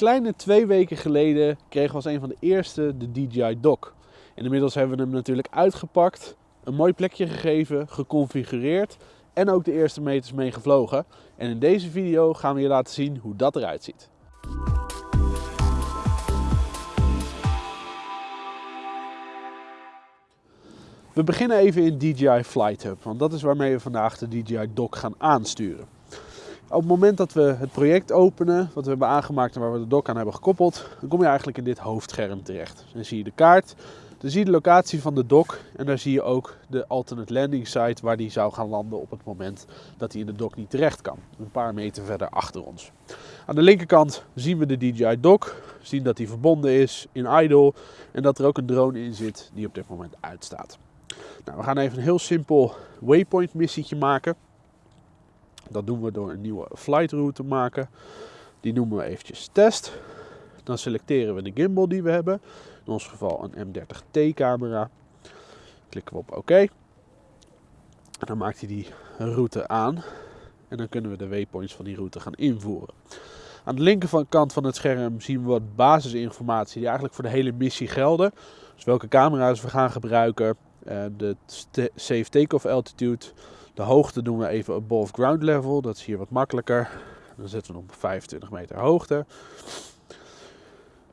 Kleine twee weken geleden kregen we als een van de eerste de DJI Dock. En inmiddels hebben we hem natuurlijk uitgepakt, een mooi plekje gegeven, geconfigureerd en ook de eerste meters mee gevlogen. En in deze video gaan we je laten zien hoe dat eruit ziet. We beginnen even in DJI Flight Hub, want dat is waarmee we vandaag de DJI Dock gaan aansturen. Op het moment dat we het project openen, wat we hebben aangemaakt en waar we de dock aan hebben gekoppeld, dan kom je eigenlijk in dit hoofdscherm terecht. Dan zie je de kaart, dan zie je de locatie van de dock en daar zie je ook de alternate landing site waar die zou gaan landen op het moment dat hij in de dock niet terecht kan. Een paar meter verder achter ons. Aan de linkerkant zien we de DJI dock, zien dat hij verbonden is in idle en dat er ook een drone in zit die op dit moment uitstaat. Nou, we gaan even een heel simpel waypoint missietje maken. Dat doen we door een nieuwe flight route te maken. Die noemen we eventjes test. Dan selecteren we de gimbal die we hebben. In ons geval een M30T camera. Klikken we op OK. En dan maakt hij die route aan. En dan kunnen we de waypoints van die route gaan invoeren. Aan de linkerkant van het scherm zien we wat basisinformatie die eigenlijk voor de hele missie gelden. Dus welke camera's we gaan gebruiken, eh, de safe takeoff altitude, de hoogte doen we even above ground level. Dat is hier wat makkelijker. Dan zetten we hem op 25 meter hoogte.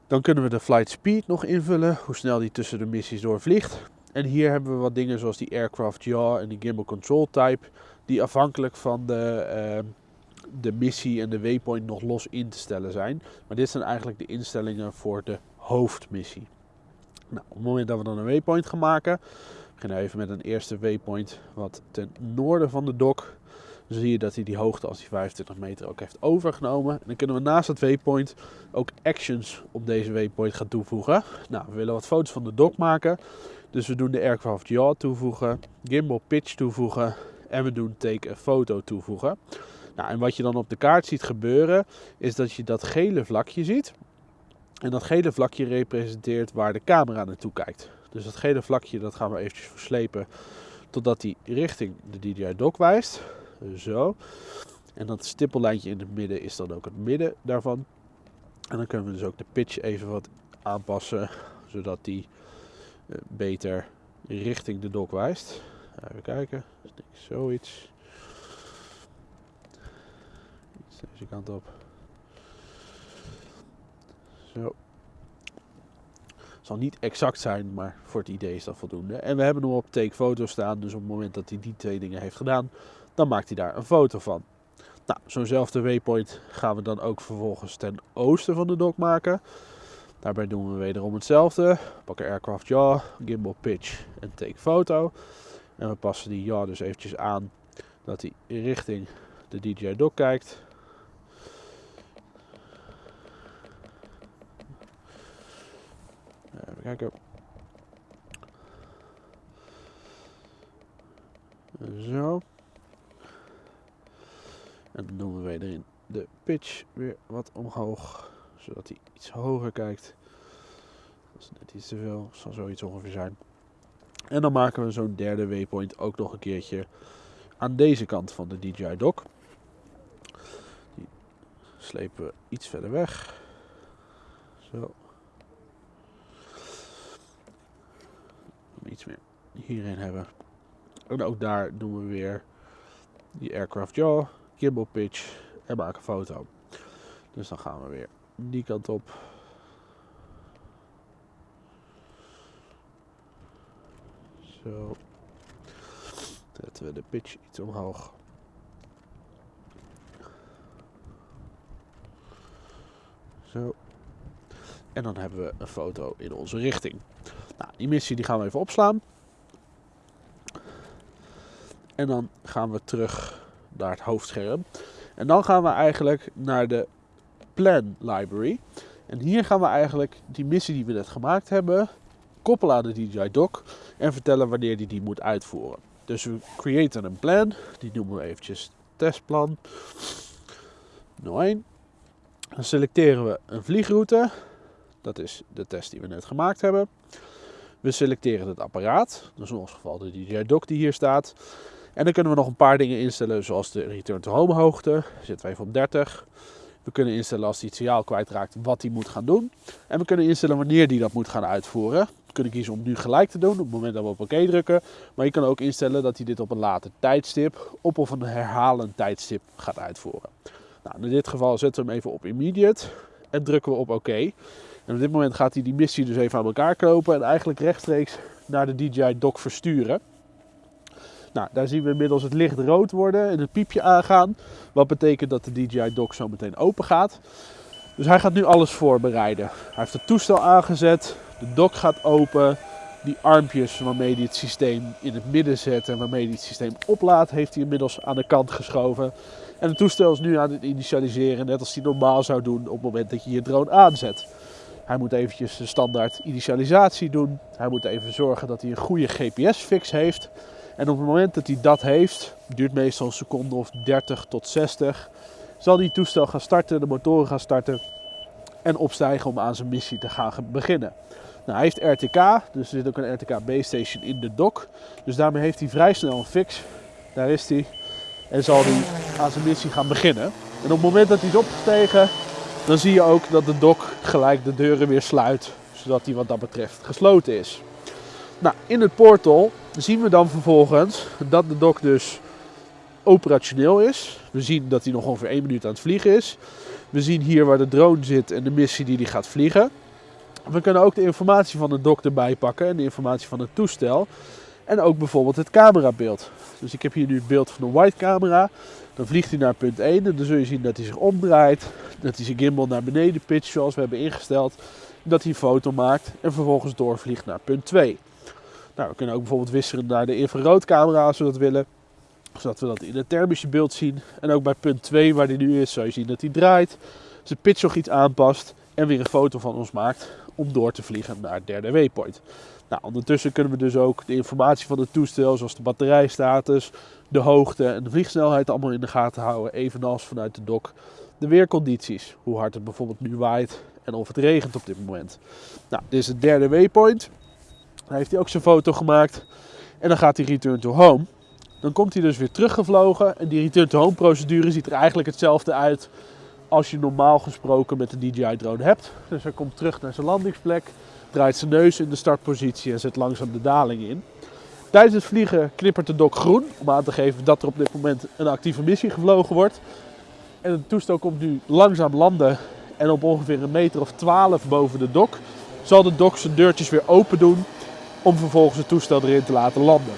Dan kunnen we de flight speed nog invullen, hoe snel die tussen de missies doorvliegt. En hier hebben we wat dingen zoals die aircraft yaw en die gimbal control type, die afhankelijk van de, uh, de missie en de waypoint nog los in te stellen zijn. Maar dit zijn eigenlijk de instellingen voor de hoofdmissie. Nou, op het moment dat we dan een waypoint gaan maken, beginnen even met een eerste waypoint wat ten noorden van de dok. Dan zie je dat hij die hoogte als die 25 meter ook heeft overgenomen. En dan kunnen we naast het waypoint ook actions op deze waypoint gaan toevoegen. Nou, we willen wat foto's van de dok maken. Dus we doen de aircraft yaw toevoegen, gimbal pitch toevoegen en we doen take a photo toevoegen. Nou, en wat je dan op de kaart ziet gebeuren, is dat je dat gele vlakje ziet. En dat gele vlakje representeert waar de camera naartoe kijkt. Dus dat gele vlakje dat gaan we eventjes verslepen totdat hij richting de DJI dock wijst. Zo. En dat stippellijntje in het midden is dan ook het midden daarvan. En dan kunnen we dus ook de pitch even wat aanpassen, zodat die eh, beter richting de dock wijst. Even kijken, zoiets. Deze kant op. Zo zal niet exact zijn, maar voor het idee is dat voldoende. En we hebben hem op take foto staan, dus op het moment dat hij die twee dingen heeft gedaan, dan maakt hij daar een foto van. Nou, zo'nzelfde waypoint gaan we dan ook vervolgens ten oosten van de dock maken. Daarbij doen we wederom hetzelfde. Pakken aircraft yaw, gimbal pitch en take foto. En we passen die yaw dus eventjes aan dat hij richting de DJI dock kijkt. Zo. En dan doen we wederin de pitch weer wat omhoog. Zodat hij iets hoger kijkt. Dat is net iets te veel. Zal zoiets ongeveer zijn. En dan maken we zo'n derde waypoint ook nog een keertje aan deze kant van de DJI dock. Die slepen we iets verder weg. Zo. Iets meer hierin hebben. En ook daar doen we weer die aircraft jaw, gimbal pitch en maken foto. Dus dan gaan we weer die kant op. Zo. Zetten we de pitch iets omhoog. Zo. En dan hebben we een foto in onze richting. Die missie die gaan we even opslaan. En dan gaan we terug naar het hoofdscherm. En dan gaan we eigenlijk naar de plan library. En hier gaan we eigenlijk die missie die we net gemaakt hebben koppelen aan de DJI dock en vertellen wanneer die die moet uitvoeren. Dus we creëren een plan, die noemen we eventjes testplan 01. Dan selecteren we een vliegroute, dat is de test die we net gemaakt hebben. We selecteren het apparaat, dus in ons geval de DJI dock die hier staat. En dan kunnen we nog een paar dingen instellen, zoals de return to home hoogte, zetten we even op 30. We kunnen instellen als hij het signaal kwijtraakt wat hij moet gaan doen. En we kunnen instellen wanneer hij dat moet gaan uitvoeren. We kunnen kiezen om nu gelijk te doen op het moment dat we op oké drukken. Maar je kan ook instellen dat hij dit op een later tijdstip, op of een herhalend tijdstip gaat uitvoeren. Nou, in dit geval zetten we hem even op immediate en drukken we op oké. Op dit moment gaat hij die missie dus even aan elkaar kopen en eigenlijk rechtstreeks naar de DJI dock versturen. Nou, daar zien we inmiddels het licht rood worden en het piepje aangaan. Wat betekent dat de DJI dock zo meteen open gaat. Dus hij gaat nu alles voorbereiden. Hij heeft het toestel aangezet, de dock gaat open. Die armpjes waarmee hij het systeem in het midden zet en waarmee hij het systeem oplaadt, heeft hij inmiddels aan de kant geschoven. En het toestel is nu aan het initialiseren, net als hij normaal zou doen op het moment dat je je drone aanzet. Hij moet eventjes de standaard initialisatie doen. Hij moet even zorgen dat hij een goede GPS-fix heeft. En op het moment dat hij dat heeft, duurt meestal een seconde of 30 tot 60, zal hij toestel gaan starten, de motoren gaan starten en opstijgen om aan zijn missie te gaan beginnen. Nou, hij heeft RTK, dus er zit ook een RTK base station in de dock. Dus daarmee heeft hij vrij snel een fix. Daar is hij. En zal hij aan zijn missie gaan beginnen. En op het moment dat hij is opgestegen, dan zie je ook dat de dock gelijk de deuren weer sluit. Zodat hij wat dat betreft gesloten is. Nou, in het portal zien we dan vervolgens dat de dock dus operationeel is. We zien dat hij nog ongeveer 1 minuut aan het vliegen is. We zien hier waar de drone zit en de missie die hij gaat vliegen. We kunnen ook de informatie van de dock erbij pakken en de informatie van het toestel. En ook bijvoorbeeld het camerabeeld. Dus ik heb hier nu het beeld van een white camera. Dan vliegt hij naar punt 1 en dan zul je zien dat hij zich omdraait. Dat hij zijn gimbal naar beneden pitcht zoals we hebben ingesteld. Dat hij een foto maakt en vervolgens doorvliegt naar punt 2. Nou, we kunnen ook bijvoorbeeld wisselen naar de infraroodcamera als we dat willen. Zodat we dat in het thermische beeld zien. En ook bij punt 2 waar hij nu is, zal je zien dat hij draait. Zijn pitch nog iets aanpast en weer een foto van ons maakt om door te vliegen naar het derde waypoint. Nou, ondertussen kunnen we dus ook de informatie van het toestel, zoals de batterijstatus, de hoogte en de vliegsnelheid allemaal in de gaten houden. Evenals vanuit de dock de weercondities. Hoe hard het bijvoorbeeld nu waait en of het regent op dit moment. Nou, dit is het derde waypoint. Daar heeft hij ook zijn foto gemaakt. En dan gaat hij return to home. Dan komt hij dus weer teruggevlogen. En die return to home procedure ziet er eigenlijk hetzelfde uit als je normaal gesproken met de DJI drone hebt. Dus hij komt terug naar zijn landingsplek, draait zijn neus in de startpositie en zet langzaam de daling in. Tijdens het vliegen knippert de dok groen om aan te geven dat er op dit moment een actieve missie gevlogen wordt. En het toestel komt nu langzaam landen en op ongeveer een meter of 12 boven de dok zal de dok zijn deurtjes weer open doen om vervolgens het toestel erin te laten landen.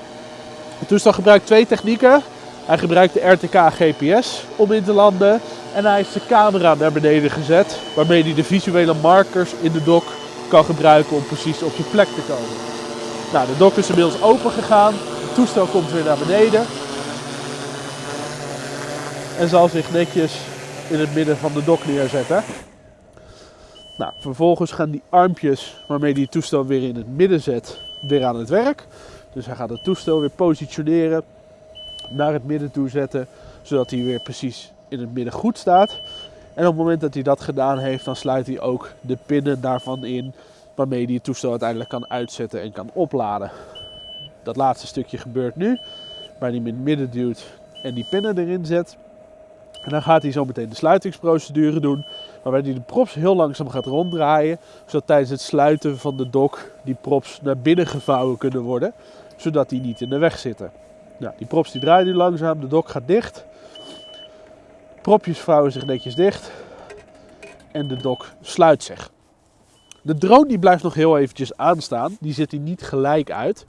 Het toestel gebruikt twee technieken. Hij gebruikt de RTK GPS om in te landen en hij heeft zijn camera naar beneden gezet, waarmee hij de visuele markers in de dok kan gebruiken om precies op je plek te komen. Nou, de dok is inmiddels open gegaan, het toestel komt weer naar beneden en zal zich netjes in het midden van de dok neerzetten. Nou, vervolgens gaan die armpjes waarmee het toestel weer in het midden zet, weer aan het werk. Dus hij gaat het toestel weer positioneren, naar het midden toe zetten, zodat hij weer precies in het midden goed staat. En op het moment dat hij dat gedaan heeft, dan sluit hij ook de pinnen daarvan in, waarmee hij het toestel uiteindelijk kan uitzetten en kan opladen. Dat laatste stukje gebeurt nu, waar hij hem in het midden duwt en die pinnen erin zet. En dan gaat hij zo meteen de sluitingsprocedure doen, waarbij hij de props heel langzaam gaat ronddraaien, zodat tijdens het sluiten van de dok die props naar binnen gevouwen kunnen worden, zodat die niet in de weg zitten. Nou, die props die draaien nu langzaam, de dok gaat dicht. Propjes vouwen zich netjes dicht en de dok sluit zich. De drone die blijft nog heel eventjes aanstaan, die zet hij niet gelijk uit.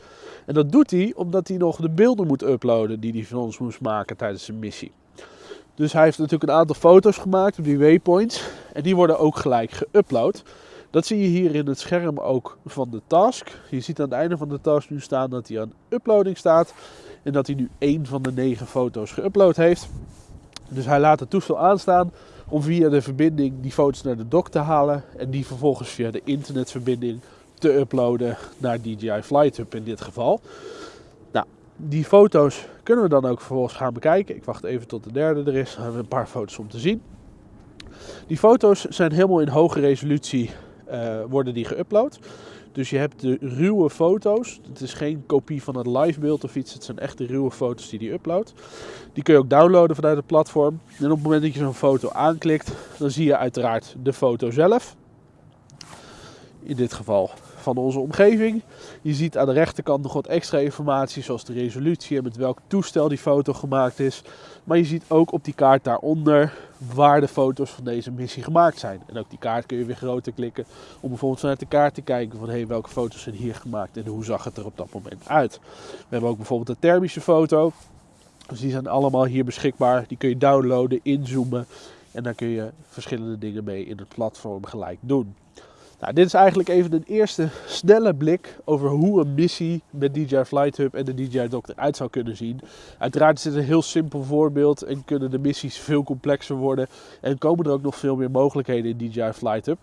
En dat doet hij omdat hij nog de beelden moet uploaden die hij van ons moest maken tijdens zijn missie. Dus hij heeft natuurlijk een aantal foto's gemaakt op die waypoints. En die worden ook gelijk geüpload. Dat zie je hier in het scherm ook van de task. Je ziet aan het einde van de task nu staan dat hij aan uploading staat. En dat hij nu één van de negen foto's geüpload heeft. Dus hij laat het toestel aanstaan om via de verbinding die foto's naar de dock te halen. En die vervolgens via de internetverbinding te uploaden naar DJI Flight Hub in dit geval. Nou, die foto's kunnen we dan ook vervolgens gaan bekijken. Ik wacht even tot de derde er is. Dan hebben we een paar foto's om te zien. Die foto's zijn helemaal in hoge resolutie uh, worden die geüpload. Dus je hebt de ruwe foto's. Het is geen kopie van het live beeld of iets. Het zijn echt de ruwe foto's die hij uploadt. Die kun je ook downloaden vanuit het platform. En op het moment dat je zo'n foto aanklikt, dan zie je uiteraard de foto zelf. In dit geval van onze omgeving. Je ziet aan de rechterkant nog wat extra informatie, zoals de resolutie en met welk toestel die foto gemaakt is. Maar je ziet ook op die kaart daaronder waar de foto's van deze missie gemaakt zijn. En ook die kaart kun je weer groter klikken om bijvoorbeeld vanuit de kaart te kijken van hey, welke foto's zijn hier gemaakt en hoe zag het er op dat moment uit. We hebben ook bijvoorbeeld een thermische foto. Dus die zijn allemaal hier beschikbaar. Die kun je downloaden, inzoomen en daar kun je verschillende dingen mee in het platform gelijk doen. Nou, dit is eigenlijk even een eerste snelle blik over hoe een missie met DJI Flight Hub en de DJI Dock eruit zou kunnen zien. Uiteraard is dit een heel simpel voorbeeld en kunnen de missies veel complexer worden en komen er ook nog veel meer mogelijkheden in DJI Flight Hub.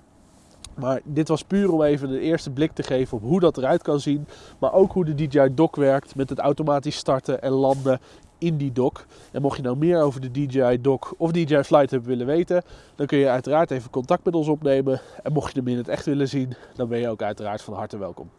Maar dit was puur om even een eerste blik te geven op hoe dat eruit kan zien. Maar ook hoe de DJI Dock werkt met het automatisch starten en landen in die dock. En mocht je nou meer over de DJI Dock of DJI Flight Hub willen weten, dan kun je uiteraard even contact met ons opnemen. En mocht je hem in het echt willen zien, dan ben je ook uiteraard van harte welkom.